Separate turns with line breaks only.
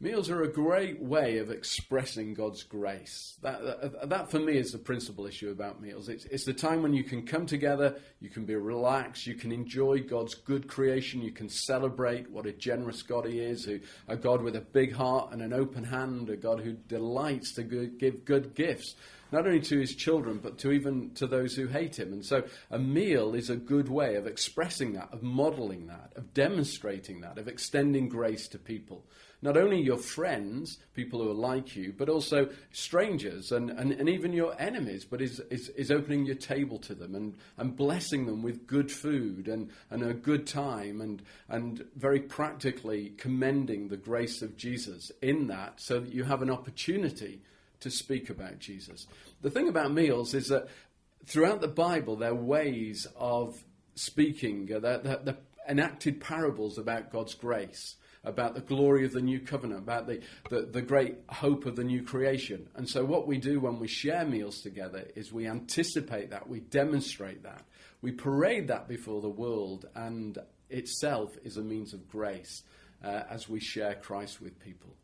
Meals are a great way of expressing God's grace. That, that, that, for me is the principal issue about meals. It's, it's the time when you can come together, you can be relaxed, you can enjoy God's good creation, you can celebrate what a generous God He is, who, a God with a big heart and an open hand, a God who delights to give good gifts not only to his children, but to even to those who hate him. And so a meal is a good way of expressing that, of modeling that, of demonstrating that, of extending grace to people. Not only your friends, people who are like you, but also strangers and, and, and even your enemies, but is, is, is opening your table to them and, and blessing them with good food and, and a good time and, and very practically commending the grace of Jesus in that so that you have an opportunity to speak about Jesus. The thing about meals is that throughout the Bible, there are ways of speaking, uh, they're, enacted parables about God's grace, about the glory of the new covenant, about the, the, the, great hope of the new creation. And so, what we do when we share meals together is we anticipate that, we demonstrate that, we parade that before the world, and itself is a means of grace uh, as we share Christ with people.